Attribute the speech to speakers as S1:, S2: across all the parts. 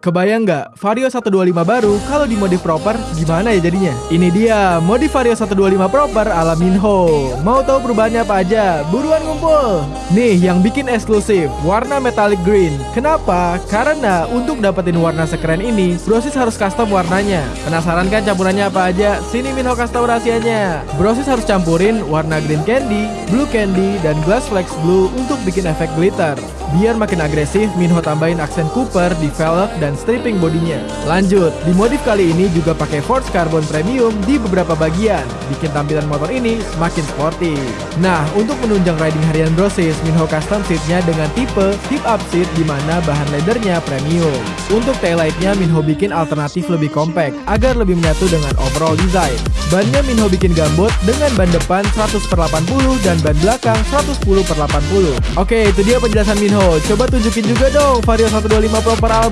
S1: Kebayang nggak Vario 125 baru kalau dimodif proper gimana ya jadinya? Ini dia modif Vario 125 proper ala Minho. Mau tahu perubahannya apa aja? Buruan ngumpul. Nih yang bikin eksklusif, warna metallic green. Kenapa? Karena untuk dapetin warna sekeren ini, Brosis harus custom warnanya. Penasaran kan campurannya apa aja? Sini Minho custom rahasianya. Brosis harus campurin warna green candy, blue candy, dan glass flex blue untuk bikin efek glitter. Biar makin agresif, Minho tambahin aksen Cooper di velg dan stripping bodinya. Lanjut, di modif kali ini juga pakai Force Carbon Premium di beberapa bagian, bikin tampilan motor ini semakin sporty. Nah, untuk menunjang riding harian Brosis, Minho custom seatnya dengan tipe hip up seat di mana bahan leathernya premium. Untuk taillightnya Minho bikin alternatif lebih compact agar lebih menyatu dengan overall design. Bannya Minho bikin gambot dengan ban depan 100 per 80 dan ban belakang 110 per 80. Oke, itu dia penjelasan Minho. Coba tunjukin juga dong Vario 125 Pro per ala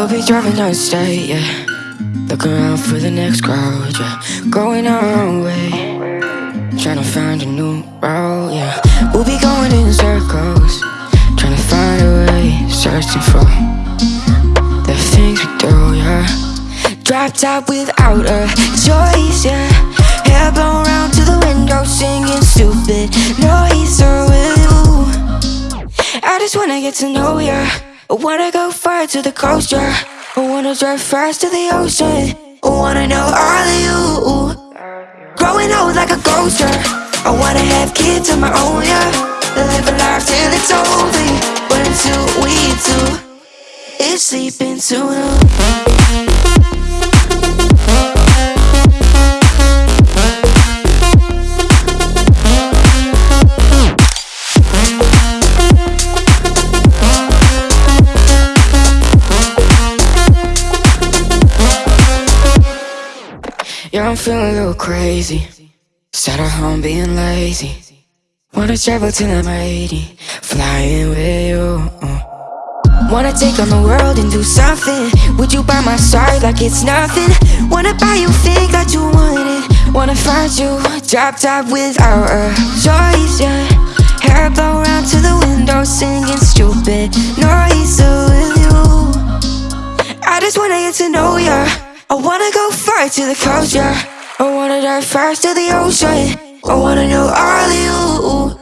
S2: We'll be driving down the state, yeah. Looking around for the next crowd, yeah. Going our own way. Trying to find a new route, yeah. We'll be going in circles. Trying to find a way. Searching for the things we do, yeah. Drop top without a choice, yeah. Just wanna get to know ya. I wanna go far to the coast, yeah. I wanna drive fast to the ocean. I wanna know all of you. Growing old like a ghost, yeah. I wanna have kids of my own, yeah. Live a life till it's over. But until we do, it's sleeping too long. Yeah, I'm feeling a little crazy. Sat at home being lazy. Wanna travel till I'm 80, flying with you. uh. Wanna take on the world and do something. Would you by my side like it's nothing? Wanna buy you think that you want it. Wanna find you drop top without a choice, yeah. Hair blow round to the window, singing stupid noise with you. I just wanna get to know ya. I wanna go far to the coast, yeah. I wanna dive fast to the ocean. I wanna know all you.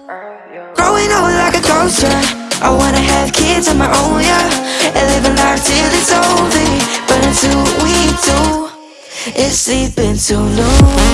S2: Growing old like a yeah. I wanna have kids of my own, yeah. And live a life till it's over. But until we do, it's sleeping too long.